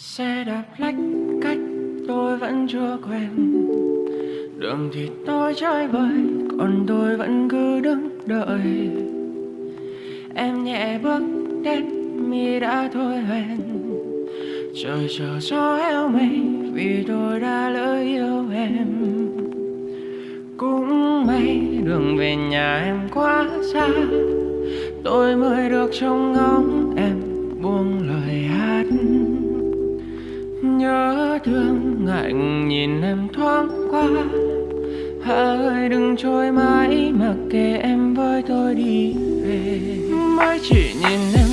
xe đạp lách cách tôi vẫn chưa quen. Đường thì tôi chơi vời còn tôi vẫn cứ đứng đợi. Em nhẹ bước đến, mi đã thôi hoen trời chờ gió heo mây vì tôi đã lỡ yêu em. Cũng may đường về nhà em quá xa, tôi mới được trông ngóng em buông anh nhìn em thoáng qua. Hỡi, đừng trôi mãi mặc kệ em với tôi đi về. Mãi chỉ nhìn em